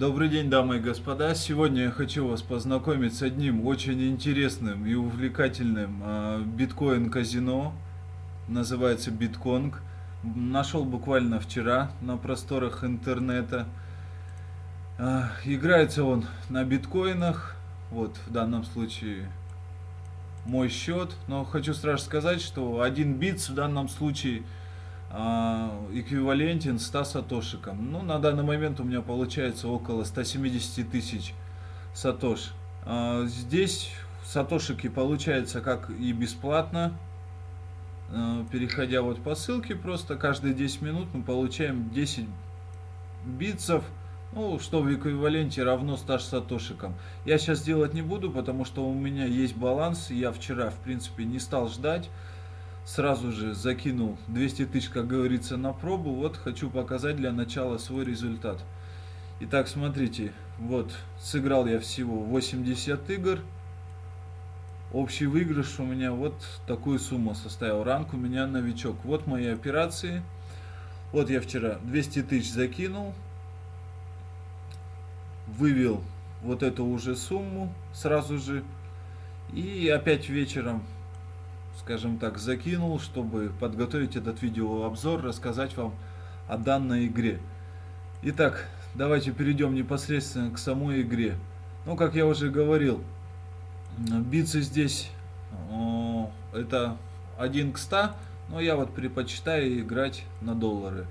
Добрый день, дамы и господа. Сегодня я хочу вас познакомить с одним очень интересным и увлекательным э, биткоин-казино. Называется Битконг. Нашел буквально вчера на просторах интернета. Э, играется он на биткоинах. Вот в данном случае мой счет. Но хочу сразу сказать, что один бит в данном случае а, эквивалентен 100 сатошикам. Ну, на данный момент у меня получается около 170 тысяч сатош. А, здесь сатошики получается как и бесплатно, а, переходя вот по ссылке, просто каждые 10 минут мы получаем 10 битцев, ну, что в эквиваленте равно 100 сатошикам. Я сейчас делать не буду, потому что у меня есть баланс, я вчера, в принципе, не стал ждать сразу же закинул 200 тысяч, как говорится, на пробу. Вот хочу показать для начала свой результат. Итак, смотрите, вот сыграл я всего 80 игр. Общий выигрыш у меня вот такую сумму составил. Ранг у меня новичок. Вот мои операции. Вот я вчера 200 тысяч закинул. Вывел вот эту уже сумму сразу же. И опять вечером скажем так, закинул, чтобы подготовить этот видеообзор, рассказать вам о данной игре. Итак, давайте перейдем непосредственно к самой игре. Ну, как я уже говорил, битсы здесь о, это 1 к 100, но я вот предпочитаю играть на доллары,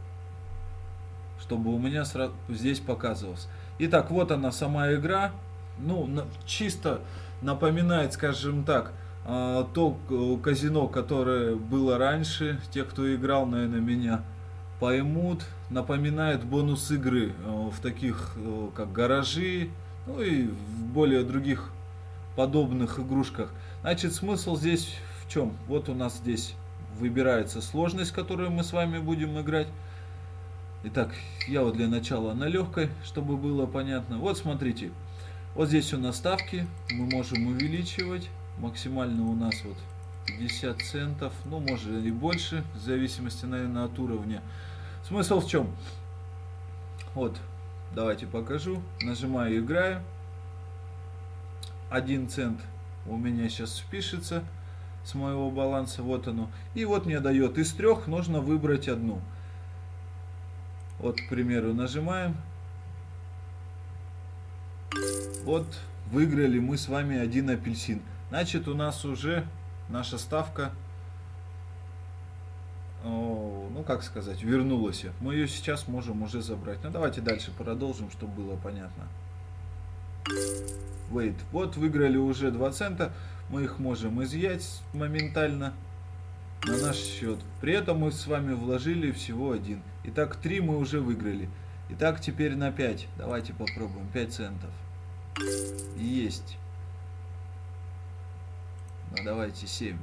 чтобы у меня сразу здесь показывалось. Итак, вот она сама игра. Ну, чисто напоминает, скажем так, то казино, которое было раньше, те, кто играл, наверное, меня поймут, напоминает бонус игры э, в таких, э, как гаражи, ну и в более других подобных игрушках. Значит, смысл здесь в чем? Вот у нас здесь выбирается сложность, которую мы с вами будем играть. Итак, я вот для начала на легкой, чтобы было понятно. Вот смотрите, вот здесь у нас ставки, мы можем увеличивать максимально у нас вот 50 центов, ну может и больше, в зависимости, наверное, от уровня. Смысл в чем? Вот, давайте покажу. Нажимаю играю. 1 цент у меня сейчас спишется с моего баланса, вот оно. И вот мне дает из трех нужно выбрать одну. Вот, к примеру, нажимаем. Вот, выиграли мы с вами один апельсин. Значит, у нас уже наша ставка, ну как сказать, вернулась. Мы ее сейчас можем уже забрать. Ну давайте дальше продолжим, чтобы было понятно. Wait. Вот выиграли уже 2 цента. Мы их можем изъять моментально на наш счет. При этом мы с вами вложили всего один. Итак, 3 мы уже выиграли. Итак, теперь на 5. Давайте попробуем. 5 центов. Есть. Ну давайте 7.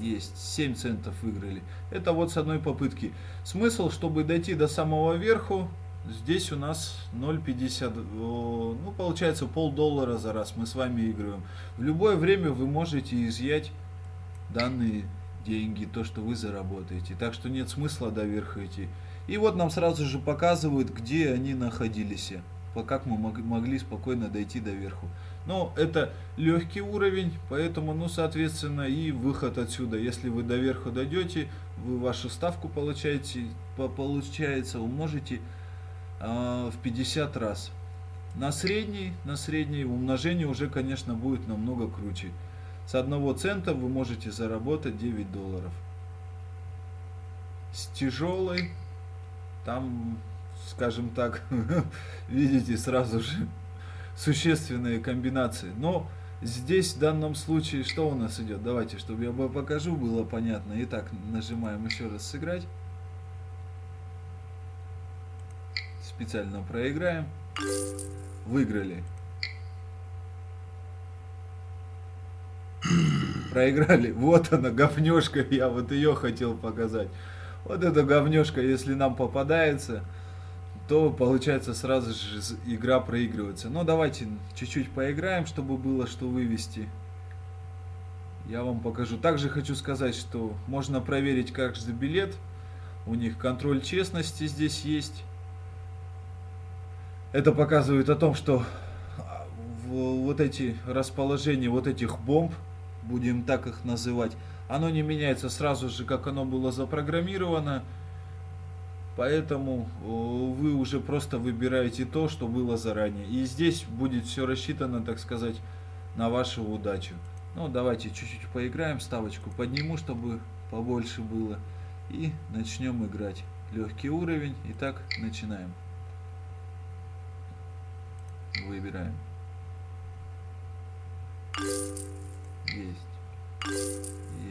Есть, 7 центов выиграли. Это вот с одной попытки. Смысл, чтобы дойти до самого верху, здесь у нас 0,50, ну получается полдоллара за раз мы с вами играем. В любое время вы можете изъять данные деньги, то, что вы заработаете. Так что нет смысла до верха идти. И вот нам сразу же показывают, где они находились как мы могли спокойно дойти до верху. Но это легкий уровень, поэтому, ну, соответственно, и выход отсюда. Если вы до верху дойдете, вы вашу ставку получаете, получается, умножите э, в 50 раз. На средний, на средний умножение уже, конечно, будет намного круче. С одного цента вы можете заработать 9 долларов. С тяжелой там скажем так, видите сразу же существенные комбинации. Но здесь в данном случае что у нас идет? Давайте, чтобы я покажу, было понятно. Итак, нажимаем еще раз сыграть. Специально проиграем. Выиграли. Проиграли. Вот она, говнешка. Я вот ее хотел показать. Вот эта говнешка, если нам попадается, то получается сразу же игра проигрывается. Но давайте чуть-чуть поиграем, чтобы было что вывести. Я вам покажу. Также хочу сказать, что можно проверить каждый билет. У них контроль честности здесь есть. Это показывает о том, что вот эти расположения вот этих бомб, будем так их называть, оно не меняется сразу же, как оно было запрограммировано. Поэтому вы уже просто выбираете то, что было заранее. И здесь будет все рассчитано, так сказать, на вашу удачу. Ну, давайте чуть-чуть поиграем, ставочку подниму, чтобы побольше было. И начнем играть. Легкий уровень. Итак, начинаем. Выбираем. Есть.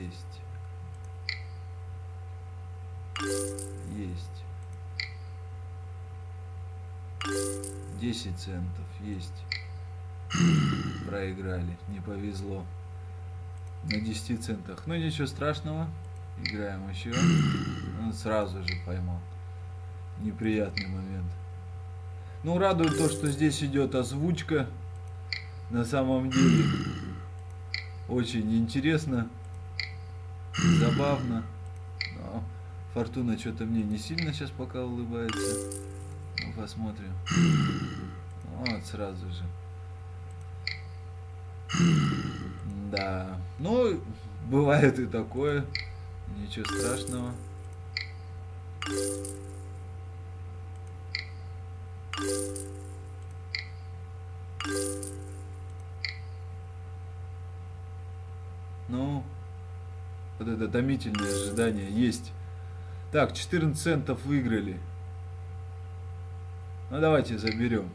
Есть. Есть. 10 центов. Есть. Проиграли. Не повезло. На 10 центах. Ну, ничего страшного. Играем еще. Он сразу же поймал. Неприятный момент. Ну, радует то, что здесь идет озвучка. На самом деле, очень интересно, забавно. Но Фортуна что-то мне не сильно сейчас пока улыбается. Ну, посмотрим. Вот, сразу же. Да. Ну, бывает и такое. Ничего страшного. Ну, вот это томительное ожидание есть. Так, 14 центов выиграли. Ну, давайте заберем.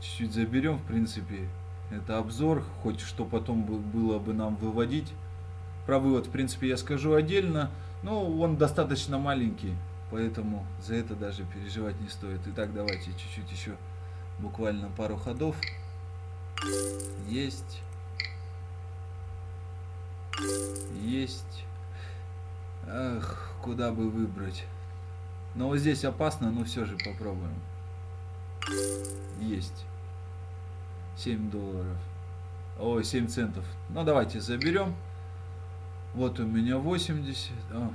Чуть-чуть заберем, в принципе. Это обзор, хоть что потом было бы нам выводить. Про вывод, в принципе, я скажу отдельно. Но он достаточно маленький, поэтому за это даже переживать не стоит. Итак, давайте чуть-чуть еще, буквально пару ходов. Есть. Есть. Ах, куда бы выбрать. Но вот здесь опасно, но все же попробуем. Есть. 7 долларов. Ой, 7 центов. Ну, давайте заберем. Вот у меня 80. О,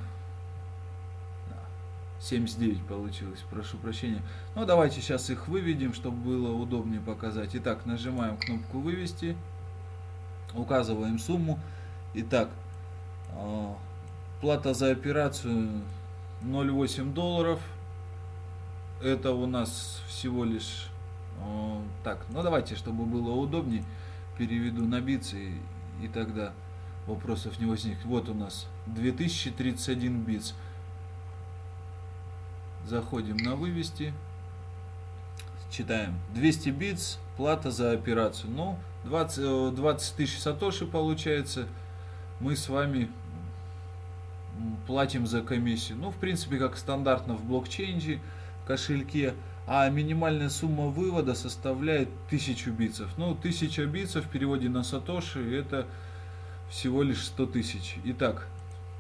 79 получилось, прошу прощения. Ну, давайте сейчас их выведем, чтобы было удобнее показать. Итак, нажимаем кнопку «Вывести». Указываем сумму. Итак, а, плата за операцию 0,8 долларов. Это у нас всего лишь... А, так, ну давайте, чтобы было удобнее, переведу на битсы и, и тогда вопросов не возникнет. Вот у нас 2031 битс. Заходим на вывести. Читаем. 200 битс, плата за операцию. Ну, 20, 20 тысяч сатоши получается мы с вами платим за комиссию. Ну, в принципе, как стандартно в блокчейне, кошельке. А минимальная сумма вывода составляет 1000 битцев. Ну, 1000 битцев в переводе на сатоши это всего лишь 100 тысяч. Итак,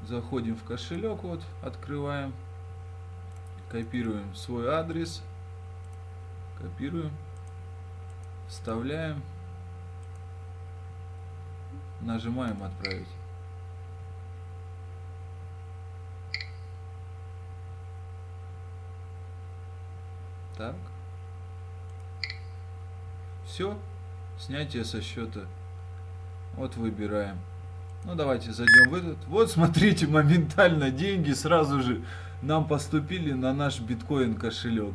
заходим в кошелек, вот, открываем, копируем свой адрес, копируем, вставляем, нажимаем отправить. Так. Все. Снятие со счета. Вот выбираем. Ну давайте зайдем в этот. Вот смотрите, моментально деньги сразу же нам поступили на наш биткоин кошелек.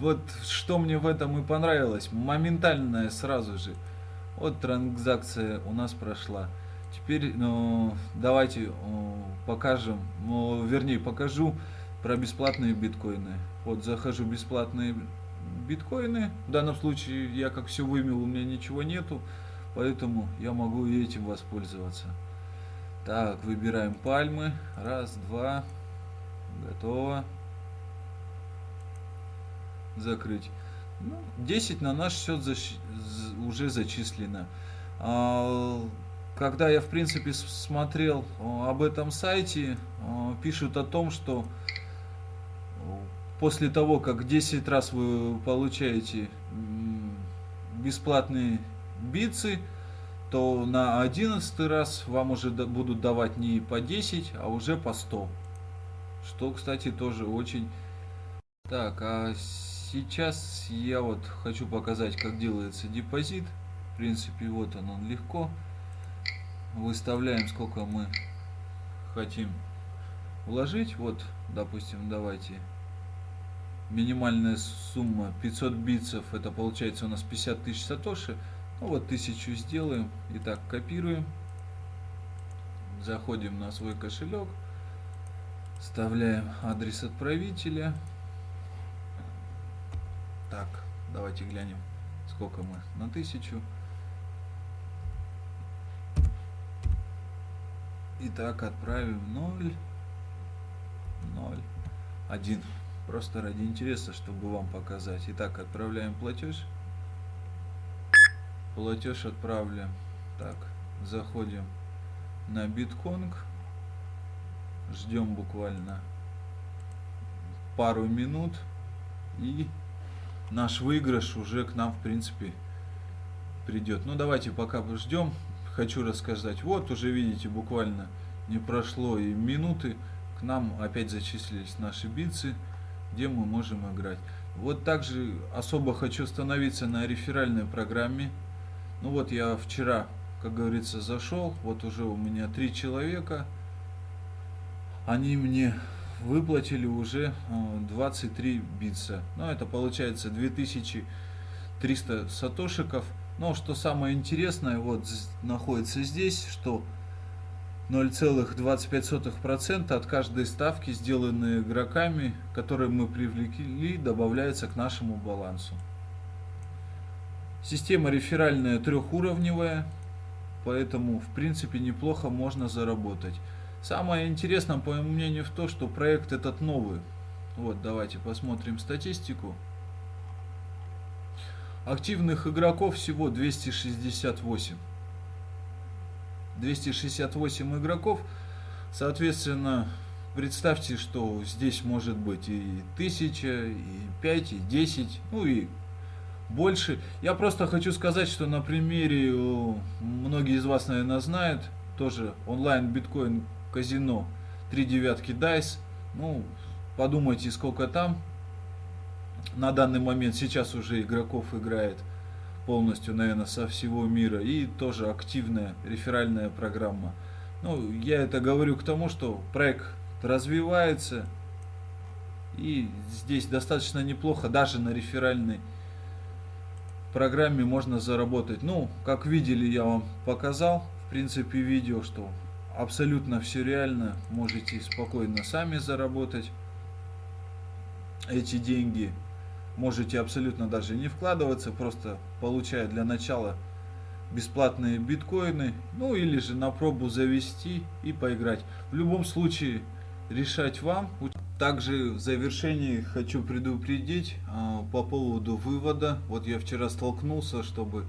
Вот что мне в этом и понравилось. Моментальная сразу же. Вот транзакция у нас прошла. Теперь ну, давайте покажем, ну, вернее покажу про бесплатные биткоины. Вот захожу бесплатные биткоины. В данном случае я как все вымел, у меня ничего нету. Поэтому я могу этим воспользоваться. Так, выбираем пальмы. Раз, два. Готово. Закрыть. Ну, 10 на наш счет защ... уже зачислено. А, когда я, в принципе, смотрел об этом сайте, пишут о том, что после того, как 10 раз вы получаете бесплатные бицы, то на 11 раз вам уже будут давать не по 10, а уже по 100. Что, кстати, тоже очень... Так, а Сейчас я вот хочу показать, как делается депозит. В принципе, вот он, он легко. Выставляем, сколько мы хотим вложить. Вот, допустим, давайте. Минимальная сумма 500 битцев, это получается у нас 50 тысяч сатоши. Ну вот, тысячу сделаем. Итак, копируем. Заходим на свой кошелек. Вставляем адрес отправителя. Так, давайте глянем, сколько мы на тысячу. Итак, отправим 0, 0, 1. Просто ради интереса, чтобы вам показать. Итак, отправляем платеж. Платеж отправляем. Так, заходим на битконг. Ждем буквально пару минут. И наш выигрыш уже к нам, в принципе, придет. Ну, давайте пока ждем. Хочу рассказать. Вот, уже видите, буквально не прошло и минуты. К нам опять зачислились наши битцы, где мы можем играть. Вот также особо хочу остановиться на реферальной программе. Ну вот я вчера, как говорится, зашел. Вот уже у меня три человека. Они мне выплатили уже 23 э, битса. Ну, это получается 2300 сатошиков. Но что самое интересное, вот находится здесь, что 0,25% от каждой ставки, сделанные игроками, которые мы привлекли, добавляется к нашему балансу. Система реферальная трехуровневая, поэтому в принципе неплохо можно заработать. Самое интересное, по моему мнению, в том, что проект этот новый. Вот, давайте посмотрим статистику. Активных игроков всего 268. 268 игроков. Соответственно, представьте, что здесь может быть и 1000, и 5, и 10, ну и больше. Я просто хочу сказать, что на примере, многие из вас, наверное, знают, тоже онлайн биткоин казино 3 девятки DICE. Ну, подумайте, сколько там. На данный момент сейчас уже игроков играет полностью, наверное, со всего мира. И тоже активная реферальная программа. Ну, я это говорю к тому, что проект развивается. И здесь достаточно неплохо, даже на реферальной программе можно заработать. Ну, как видели, я вам показал, в принципе, видео, что абсолютно все реально, можете спокойно сами заработать эти деньги. Можете абсолютно даже не вкладываться, просто получая для начала бесплатные биткоины, ну или же на пробу завести и поиграть. В любом случае решать вам. Также в завершении хочу предупредить э, по поводу вывода. Вот я вчера столкнулся, чтобы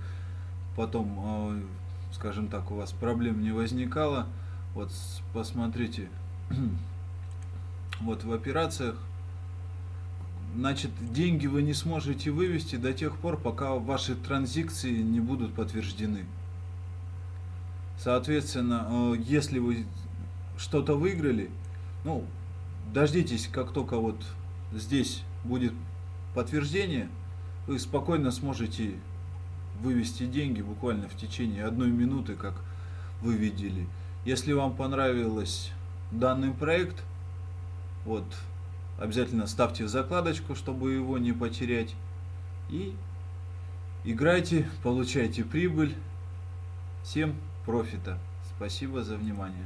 потом, э, скажем так, у вас проблем не возникало. Вот посмотрите, вот в операциях, значит, деньги вы не сможете вывести до тех пор, пока ваши транзакции не будут подтверждены. Соответственно, э, если вы что-то выиграли, ну, дождитесь, как только вот здесь будет подтверждение, вы спокойно сможете вывести деньги буквально в течение одной минуты, как вы видели. Если вам понравилось данный проект, вот, обязательно ставьте закладочку, чтобы его не потерять. И играйте, получайте прибыль. Всем профита. Спасибо за внимание.